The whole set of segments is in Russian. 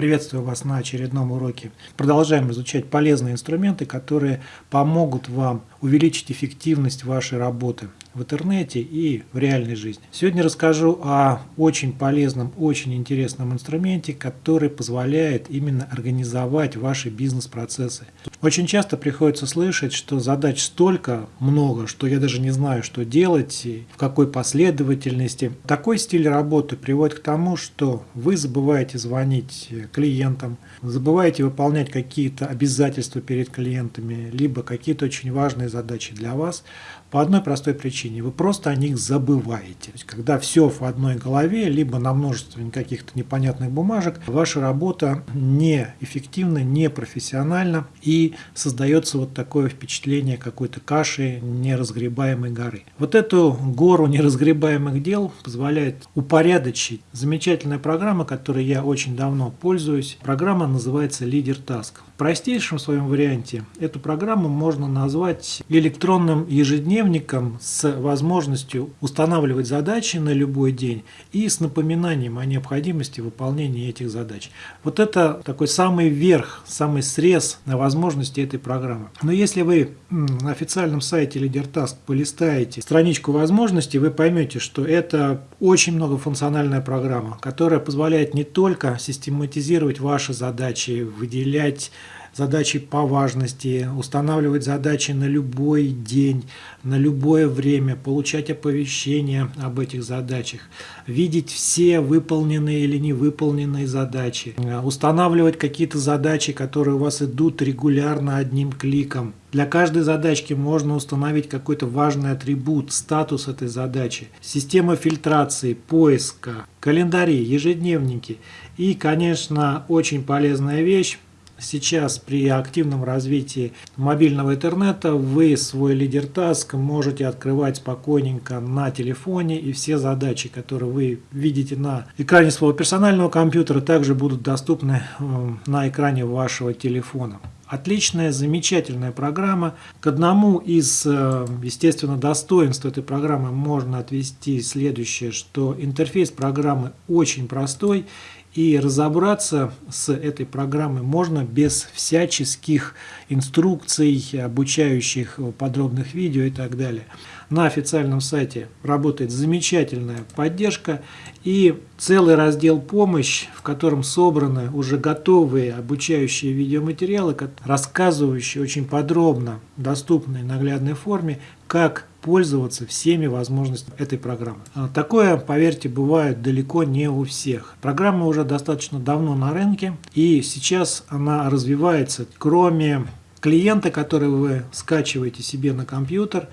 Приветствую вас на очередном уроке. Продолжаем изучать полезные инструменты, которые помогут вам увеличить эффективность вашей работы в интернете и в реальной жизни. Сегодня расскажу о очень полезном, очень интересном инструменте, который позволяет именно организовать ваши бизнес-процессы. Очень часто приходится слышать, что задач столько много, что я даже не знаю, что делать, и в какой последовательности. Такой стиль работы приводит к тому, что вы забываете звонить клиентам, забываете выполнять какие-то обязательства перед клиентами, либо какие-то очень важные задачи для вас, по одной простой причине. Вы просто о них забываете. То есть, когда все в одной голове, либо на множестве каких-то непонятных бумажек, ваша работа неэффективна, непрофессиональна и создается вот такое впечатление какой-то каши неразгребаемой горы. Вот эту гору неразгребаемых дел позволяет упорядочить замечательная программа, которой я очень давно пользуюсь. Программа называется Leader Task. В простейшем своем варианте эту программу можно назвать электронным ежедневным ежедневником с возможностью устанавливать задачи на любой день и с напоминанием о необходимости выполнения этих задач. Вот это такой самый верх, самый срез на возможности этой программы. Но если вы на официальном сайте LeaderTask полистаете страничку возможностей, вы поймете, что это очень многофункциональная программа, которая позволяет не только систематизировать ваши задачи, выделять задачи по важности, устанавливать задачи на любой день, на любое время, получать оповещения об этих задачах, видеть все выполненные или невыполненные задачи, устанавливать какие-то задачи, которые у вас идут регулярно одним кликом. Для каждой задачки можно установить какой-то важный атрибут, статус этой задачи, система фильтрации, поиска, календари, ежедневники и, конечно, очень полезная вещь Сейчас при активном развитии мобильного интернета вы свой лидер таск можете открывать спокойненько на телефоне и все задачи, которые вы видите на экране своего персонального компьютера, также будут доступны э, на экране вашего телефона. Отличная, замечательная программа. К одному из, э, естественно, достоинств этой программы можно отвести следующее, что интерфейс программы очень простой и разобраться с этой программой можно без всяческих инструкций, обучающих подробных видео и так далее. На официальном сайте работает замечательная поддержка и целый раздел «Помощь», в котором собраны уже готовые обучающие видеоматериалы, рассказывающие очень подробно, доступной наглядной форме, как пользоваться всеми возможностями этой программы. А, такое, поверьте, бывает далеко не у всех. Программа уже достаточно давно на рынке, и сейчас она развивается. Кроме клиента, который вы скачиваете себе на компьютер,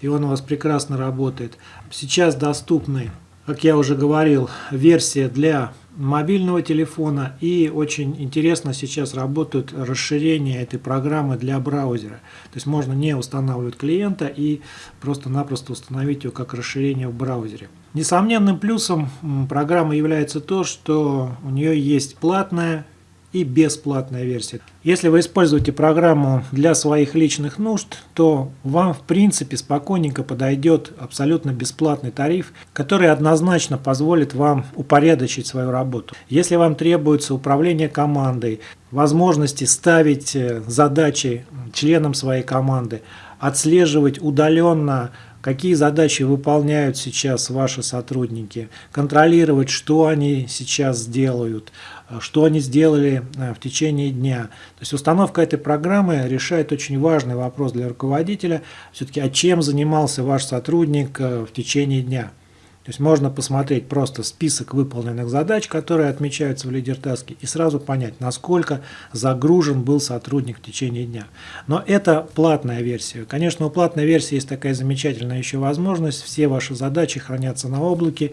и он у вас прекрасно работает, сейчас доступны, как я уже говорил, версия для мобильного телефона и очень интересно сейчас работают расширения этой программы для браузера. То есть можно не устанавливать клиента и просто-напросто установить ее как расширение в браузере. Несомненным плюсом программы является то, что у нее есть платная и бесплатная версия. Если вы используете программу для своих личных нужд, то вам в принципе спокойненько подойдет абсолютно бесплатный тариф, который однозначно позволит вам упорядочить свою работу. Если вам требуется управление командой, возможности ставить э, задачи членам своей команды, отслеживать удаленно какие задачи выполняют сейчас ваши сотрудники, контролировать, что они сейчас делают, что они сделали э, в течение дня. То есть установка этой программы решает очень важный вопрос для руководителя, все-таки, а чем занимался ваш сотрудник э, в течение дня. То есть можно посмотреть просто список выполненных задач, которые отмечаются в лидертаске, и сразу понять, насколько загружен был сотрудник в течение дня. Но это платная версия. Конечно, у платной версии есть такая замечательная еще возможность. Все ваши задачи хранятся на облаке,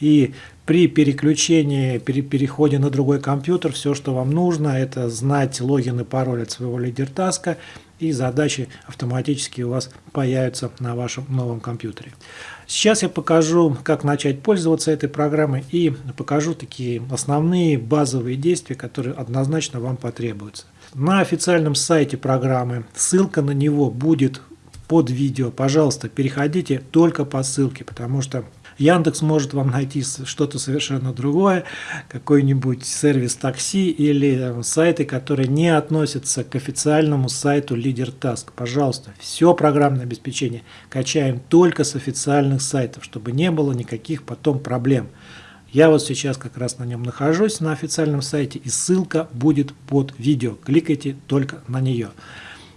и при переключении, при переходе на другой компьютер, все, что вам нужно, это знать логин и пароль от своего лидертаска, и задачи автоматически у вас появятся на вашем новом компьютере. Сейчас я покажу, как начать пользоваться этой программой и покажу такие основные базовые действия, которые однозначно вам потребуются. На официальном сайте программы ссылка на него будет под видео. Пожалуйста, переходите только по ссылке, потому что Яндекс может вам найти что-то совершенно другое, какой-нибудь сервис такси или э, сайты, которые не относятся к официальному сайту LeaderTask. Пожалуйста, все программное обеспечение качаем только с официальных сайтов, чтобы не было никаких потом проблем. Я вот сейчас как раз на нем нахожусь, на официальном сайте, и ссылка будет под видео. Кликайте только на нее.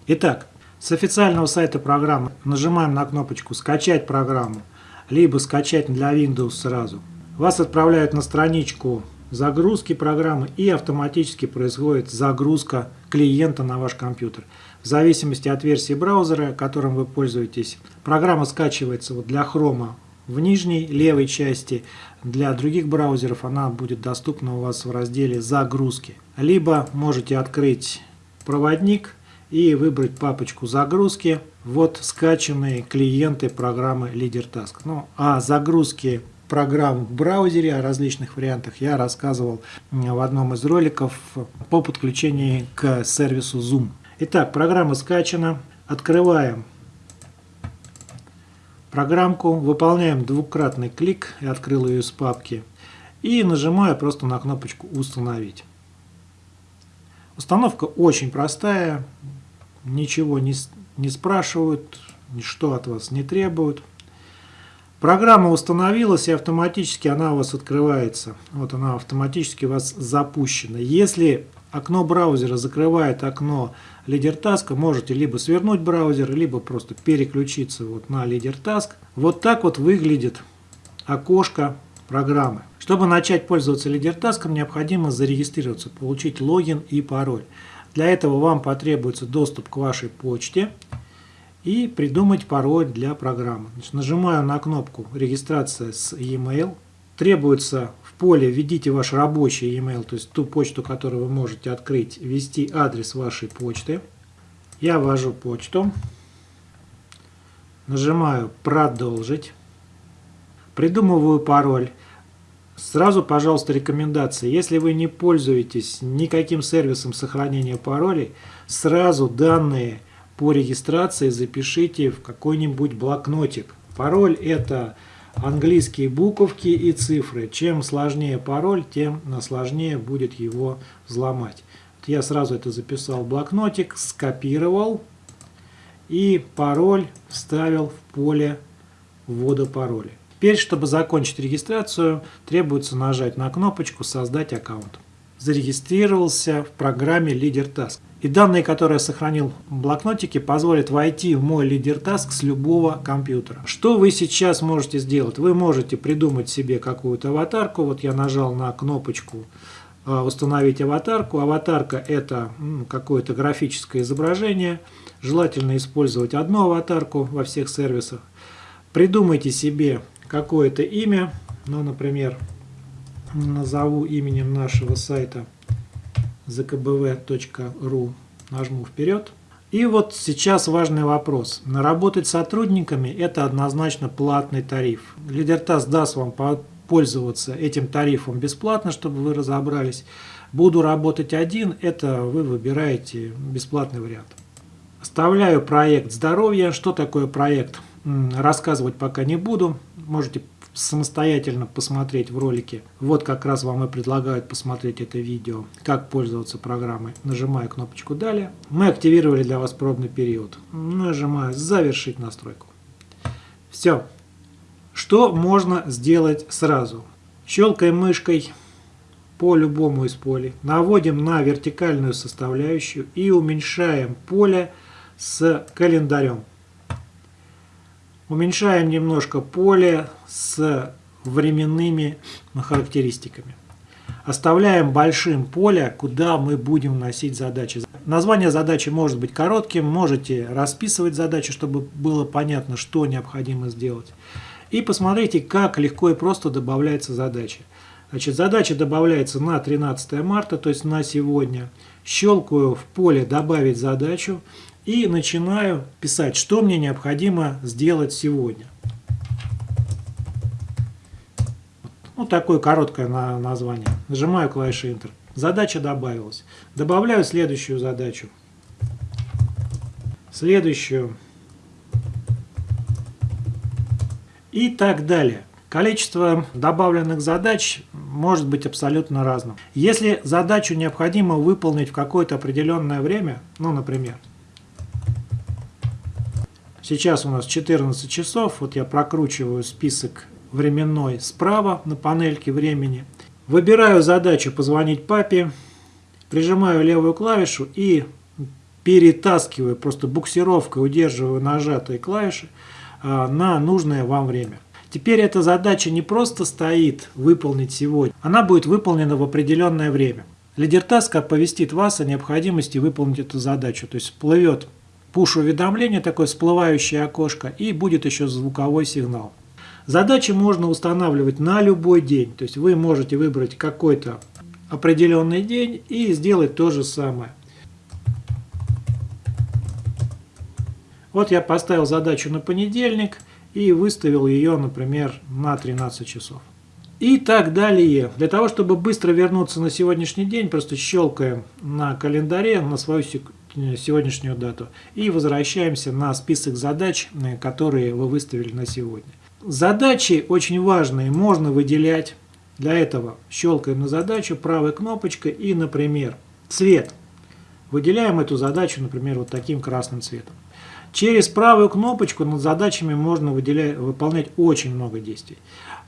Итак, с официального сайта программы нажимаем на кнопочку «Скачать программу», либо «Скачать для Windows» сразу. Вас отправляют на страничку загрузки программы и автоматически происходит загрузка клиента на ваш компьютер. В зависимости от версии браузера, которым вы пользуетесь, программа скачивается вот для Chrome в нижней левой части. Для других браузеров она будет доступна у вас в разделе «Загрузки». Либо можете открыть проводник и выбрать папочку «Загрузки». Вот скачанные клиенты программы LeaderTask. Ну, а загрузки программ в браузере, о различных вариантах я рассказывал в одном из роликов по подключению к сервису Zoom. Итак, программа скачана. Открываем программку, выполняем двукратный клик, я открыл ее из папки, и нажимаю просто на кнопочку «Установить». Установка очень простая, ничего не, не спрашивают, ничто от вас не требуют. Программа установилась и автоматически она у вас открывается. Вот она автоматически у вас запущена. Если окно браузера закрывает окно LeaderTask, можете либо свернуть браузер, либо просто переключиться вот на LeaderTask. Вот так вот выглядит окошко программы. Чтобы начать пользоваться LeaderTask, необходимо зарегистрироваться, получить логин и пароль. Для этого вам потребуется доступ к вашей почте и придумать пароль для программы. Значит, нажимаю на кнопку «Регистрация с e-mail». Требуется в поле «Введите ваш рабочий e-mail», то есть ту почту, которую вы можете открыть, ввести адрес вашей почты. Я ввожу почту. Нажимаю «Продолжить». Придумываю пароль. Сразу, пожалуйста, рекомендация. Если вы не пользуетесь никаким сервисом сохранения паролей, сразу данные по регистрации запишите в какой-нибудь блокнотик. Пароль это английские буковки и цифры. Чем сложнее пароль, тем сложнее будет его взломать. Я сразу это записал в блокнотик, скопировал и пароль вставил в поле ввода пароля. Теперь, чтобы закончить регистрацию, требуется нажать на кнопочку «Создать аккаунт». Зарегистрировался в программе LeaderTask. И данные, которые я сохранил в блокнотике, позволят войти в мой LeaderTask с любого компьютера. Что вы сейчас можете сделать? Вы можете придумать себе какую-то аватарку. Вот я нажал на кнопочку э, «Установить аватарку». Аватарка – это какое-то графическое изображение. Желательно использовать одну аватарку во всех сервисах. Придумайте себе какое-то имя, ну, например, назову именем нашего сайта zkbv.ru, нажму вперед. И вот сейчас важный вопрос. Работать с сотрудниками – это однозначно платный тариф. Лидертас даст вам пользоваться этим тарифом бесплатно, чтобы вы разобрались. Буду работать один – это вы выбираете бесплатный вариант. Оставляю проект здоровья. Что такое проект? Рассказывать пока не буду. Можете самостоятельно посмотреть в ролике. Вот как раз вам и предлагают посмотреть это видео, как пользоваться программой. Нажимаю кнопочку «Далее». Мы активировали для вас пробный период. Нажимаю «Завершить настройку». Все. Что можно сделать сразу? Щелкаем мышкой по любому из полей. Наводим на вертикальную составляющую и уменьшаем поле с календарем. Уменьшаем немножко поле с временными характеристиками. Оставляем большим поле, куда мы будем вносить задачи. Название задачи может быть коротким, можете расписывать задачу, чтобы было понятно, что необходимо сделать. И посмотрите, как легко и просто добавляется задача. Значит, задача добавляется на 13 марта, то есть на сегодня. Щелкаю в поле «Добавить задачу» и начинаю писать, что мне необходимо сделать сегодня. Ну, такое короткое название. Нажимаю клавишу Enter. Задача добавилась. Добавляю следующую задачу. Следующую. И так далее. Количество добавленных задач может быть абсолютно разным. Если задачу необходимо выполнить в какое-то определенное время, ну, например, сейчас у нас 14 часов, вот я прокручиваю список временной справа на панельке времени, выбираю задачу «Позвонить папе», прижимаю левую клавишу и перетаскиваю, просто буксировкой удерживаю нажатые клавиши а, на нужное вам время. Теперь эта задача не просто стоит выполнить сегодня, она будет выполнена в определенное время. Лидертаск оповестит вас о необходимости выполнить эту задачу. То есть всплывет пуш-уведомление, такое всплывающее окошко, и будет еще звуковой сигнал. Задачи можно устанавливать на любой день. То есть вы можете выбрать какой-то определенный день и сделать то же самое. Вот я поставил задачу на понедельник – и выставил ее, например, на 13 часов. И так далее. Для того, чтобы быстро вернуться на сегодняшний день, просто щелкаем на календаре на свою сегодняшнюю дату и возвращаемся на список задач, э, которые вы выставили на сегодня. Задачи очень важные, можно выделять. Для этого щелкаем на задачу правой кнопочкой и, например, цвет. Выделяем эту задачу, например, вот таким красным цветом. Через правую кнопочку над задачами можно выделять, выполнять очень много действий.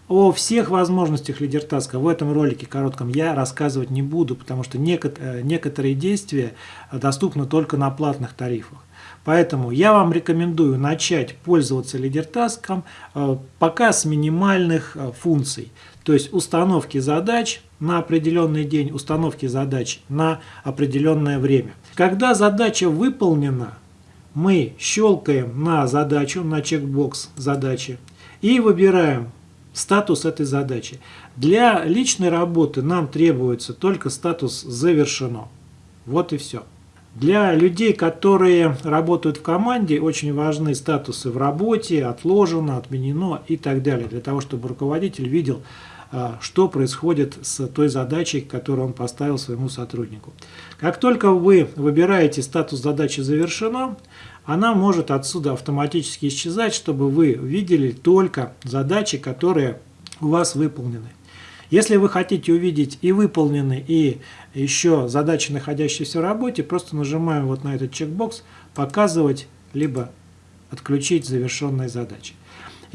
О всех возможностях лидертаска в этом ролике коротком я рассказывать не буду, потому что э, некоторые действия доступны только на платных тарифах. Поэтому я вам рекомендую начать пользоваться лидертаском э, пока с минимальных э, функций. То есть установки задач на определенный день, установки задач на определенное время. Когда задача выполнена, мы щелкаем на задачу, на чекбокс задачи и выбираем статус этой задачи. Для личной работы нам требуется только статус «Завершено». Вот и все. Для людей, которые работают в команде, очень важны статусы в работе, отложено, отменено и так далее, для того, чтобы руководитель видел, что происходит с той задачей, которую он поставил своему сотруднику. Как только вы выбираете статус задачи «Завершено», она может отсюда автоматически исчезать, чтобы вы видели только задачи, которые у вас выполнены. Если вы хотите увидеть и выполнены, и еще задачи, находящиеся в работе, просто нажимаем вот на этот чекбокс «Показывать» либо «Отключить завершенные задачи».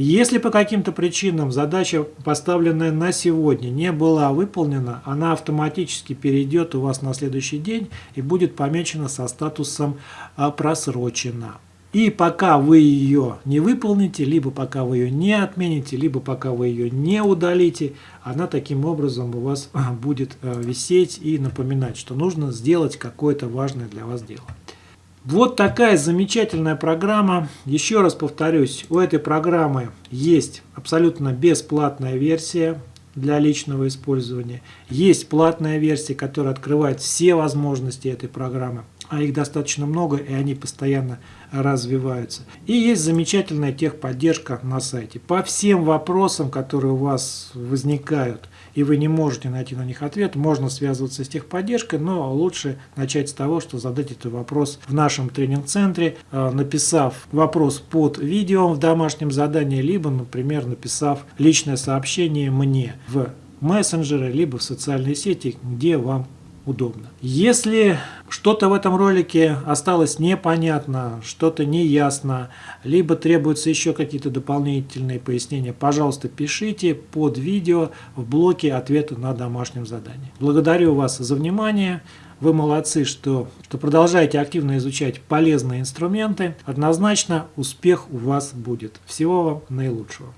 Если по каким-то причинам задача, поставленная на сегодня, не была выполнена, она автоматически перейдет у вас на следующий день и будет помечена со статусом а, «просрочена». И пока вы ее не выполните, либо пока вы ее не отмените, либо пока вы ее не удалите, она таким образом у вас а, будет а, висеть и напоминать, что нужно сделать какое-то важное для вас дело. Вот такая замечательная программа. Еще раз повторюсь, у этой программы есть абсолютно бесплатная версия для личного использования. Есть платная версия, которая открывает все возможности этой программы. А их достаточно много, и они постоянно развиваются. И есть замечательная техподдержка на сайте. По всем вопросам, которые у вас возникают, и вы не можете найти на них ответ, можно связываться с техподдержкой, но лучше начать с того, что задать этот вопрос в нашем тренинг-центре, э, написав вопрос под видео в домашнем задании, либо, например, написав личное сообщение мне в мессенджеры, либо в социальные сети, где вам удобно. Если что-то в этом ролике осталось непонятно, что-то неясно, либо требуются еще какие-то дополнительные пояснения, пожалуйста, пишите под видео в блоке ответы на домашнем задании. Благодарю вас за внимание. Вы молодцы, что, что продолжаете активно изучать полезные инструменты. Однозначно успех у вас будет. Всего вам наилучшего.